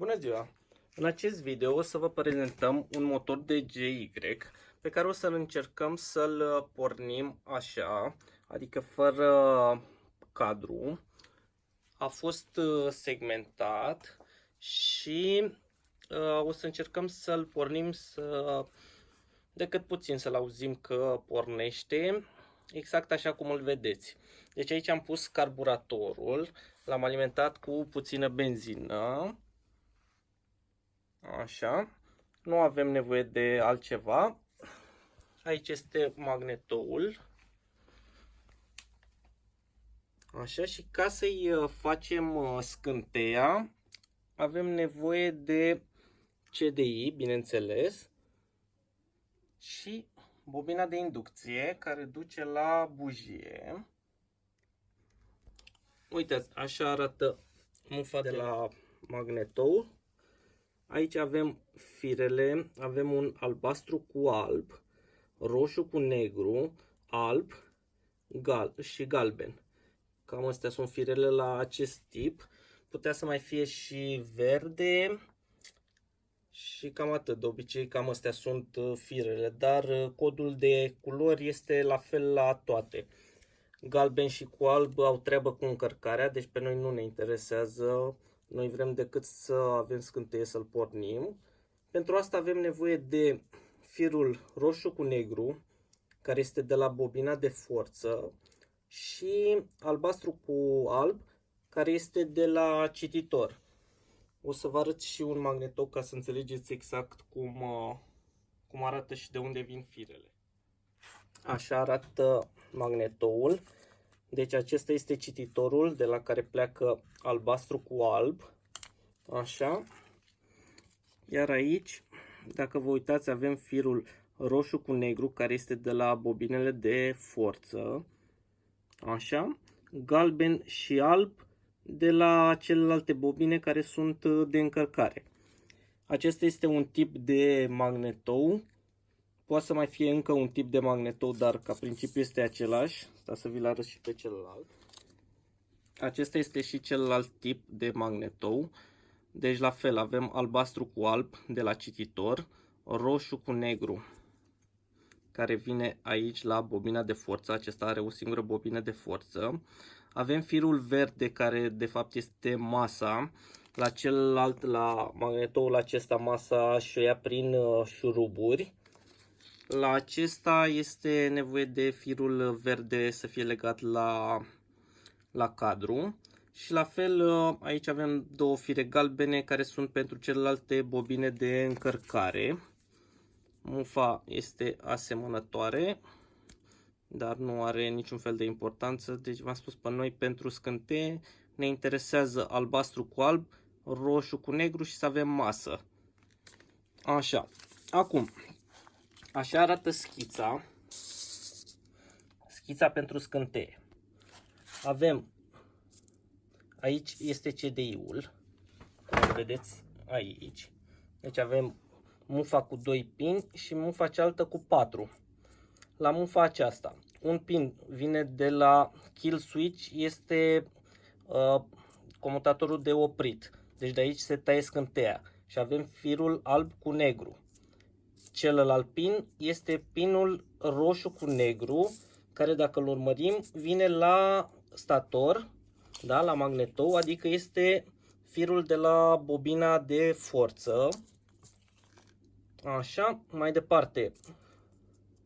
Bună ziua! În acest video o să vă prezentăm un motor de GY pe care o să încercăm să-l pornim așa, adică fără cadru. A fost uh, segmentat și uh, o să încercăm să-l pornim să decât puțin să-l auzim că pornește exact așa cum îl vedeți. Deci aici am pus carburatorul, l-am alimentat cu puțină benzină Așa. Nu avem nevoie de altceva. Aici este magnetoul. Așa și ca să-i uh, facem uh, scânteia, avem nevoie de CDI, bineînțeles, și bobina de inducție care duce la bujie. Uitați, așa arată mufa de la magnetou. Aici avem firele, avem un albastru cu alb, roșu cu negru, alb gal și galben. Cam astea sunt firele la acest tip. Putea să mai fie și verde și cam atât. De obicei cam astea sunt uh, firele, dar uh, codul de culori este la fel la toate. Galben și cu alb au treabă cu încărcarea, deci pe noi nu ne interesează noi vrem decât să avem scânteie să-l pornim. Pentru asta avem nevoie de firul roșu cu negru, care este de la bobina de forță, și albastru cu alb, care este de la cititor. O să vă arăt și un magnetou ca să înțelegeți exact cum, uh, cum arată și de unde vin firele. Așa arată magnetoul. Deci acesta este cititorul de la care pleacă albastru cu alb. Așa. Iar aici, dacă vă uitați, avem firul roșu cu negru, care este de la bobinele de forță. Așa. Galben și alb de la celelalte bobine care sunt de încărcare. Acesta este un tip de magnetou Poate să mai fie încă un tip de magnetou, dar ca principiu este același. Sta să vi-l arăt și pe celălalt. Acesta este și celălalt tip de magnetou. Deci la fel avem albastru cu alb de la cititor, roșu cu negru care vine aici la bobina de forță. Acesta are o singură bobină de forță. Avem firul verde care de fapt este masa. La celălalt, la magnetoul acesta, masa și o ia prin uh, șuruburi. La acesta este nevoie de firul verde să fie legat la, la cadru. Și la fel aici avem două fire galbene care sunt pentru celelalte bobine de încărcare. Mufa este asemănătoare, dar nu are niciun fel de importanță. Deci v-am spus pe noi pentru scânteie ne interesează albastru cu alb, roșu cu negru și să avem masă. Așa. Acum, Așa arată schița. Schița pentru scânteie. Avem, aici este CDI-ul, cum vedeți aici. Deci avem mufa cu 2 pini și mufa cealaltă cu 4. La mufa aceasta, un pin vine de la kill switch, este uh, comutatorul de oprit. Deci de aici se taie scânteia și avem firul alb cu negru. Celălalt pin este pinul roșu cu negru, care dacă îl urmărim vine la stator, da, la magnetou, adică este firul de la bobina de forță. Așa, mai departe,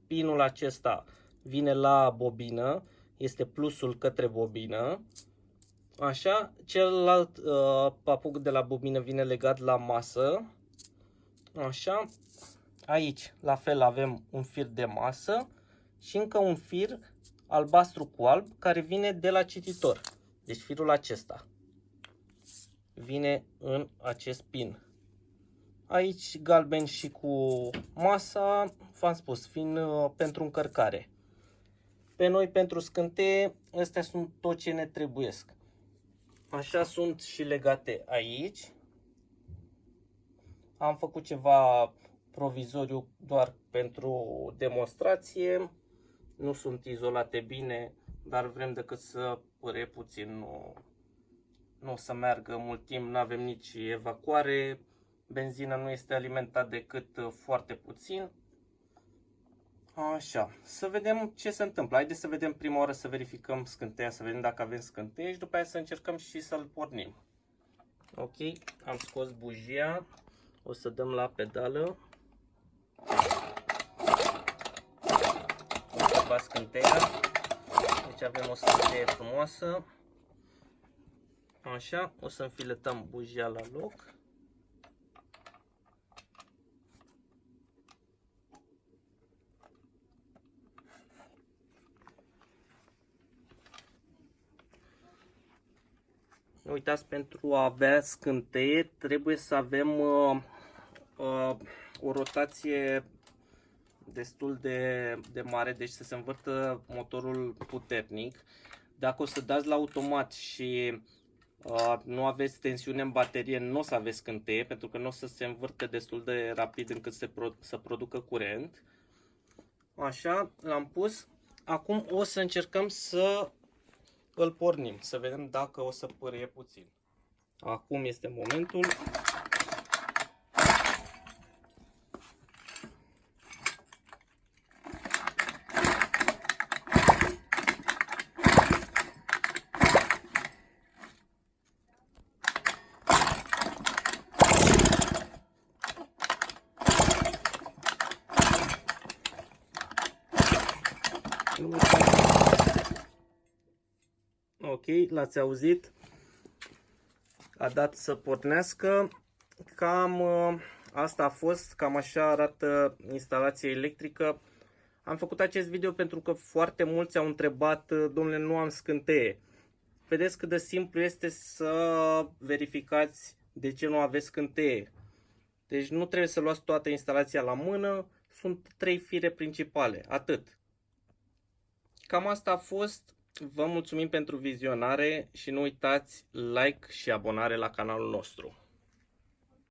pinul acesta vine la bobină, este plusul către bobină. Așa, celălalt uh, papuc de la bobină vine legat la masă. Așa, Aici, la fel, avem un fir de masă și încă un fir albastru cu alb care vine de la cititor. Deci firul acesta vine în acest pin. Aici galben și cu masa, v-am spus, fiind uh, pentru încărcare. Pe noi, pentru scânteie, astea sunt tot ce ne trebuiesc. Așa sunt și legate aici. Am făcut ceva provizoriu doar pentru demonstrație. Nu sunt izolate bine, dar vrem decât să păre puțin, nu, nu o să meargă mult timp, nu avem nici evacuare, benzina nu este alimentat decât uh, foarte puțin. Așa, să vedem ce se întâmplă. Haideți să vedem prima oară, să verificăm scânteia, să vedem dacă avem scânteie și după aia să încercăm și să-l pornim. Ok, am scos bujia, o să dăm la pedală. Observați scânteia, deci avem o scânteie frumoasă. Așa, o să înfiletăm bujia la loc. Uitați, pentru a avea scânteie trebuie să avem uh, uh, o rotație destul de, de mare, deci să se învârtă motorul puternic. Dacă o să dați la automat și uh, nu aveți tensiune în baterie, nu o să aveți scânteie, pentru că nu o să se învârte destul de rapid încât se pro să producă curent. Așa, l-am pus. Acum o să încercăm să îl pornim, să vedem dacă o să pârie puțin. Acum este momentul. Ok, l-ați auzit. A dat să pornească. Cam uh, asta a fost, cam așa arată instalația electrică. Am făcut acest video pentru că foarte mulți au întrebat, uh, domnule, nu am scânteie. Vedeți cât de simplu este să verificați de ce nu aveți scânteie. Deci nu trebuie să luați toată instalația la mână, sunt trei fire principale, atât. Cam asta a fost. Vă mulțumim pentru vizionare și nu uitați like și abonare la canalul nostru.